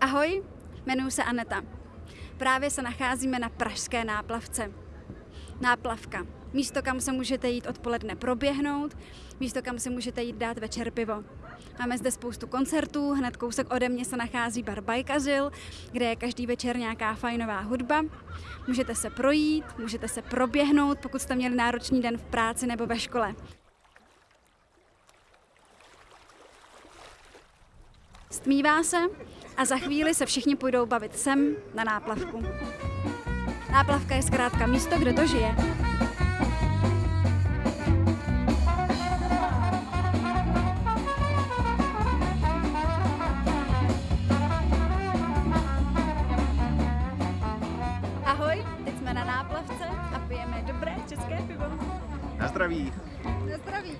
Ahoj, jmenuji se Aneta. Právě se nacházíme na Pražské náplavce. Náplavka. Místo, kam se můžete jít odpoledne proběhnout, místo, kam si můžete jít dát večer pivo. Máme zde spoustu koncertů, hned kousek ode mě se nachází bar Bajkazil, kde je každý večer nějaká fajnová hudba. Můžete se projít, můžete se proběhnout, pokud jste měli náročný den v práci nebo ve škole. Stmívá se a za chvíli se všichni půjdou bavit sem na náplavku. Náplavka je zkrátka místo, kde to žije. Ahoj, teď jsme na náplavce a pijeme dobré české pivo. Na zdraví. Na zdraví.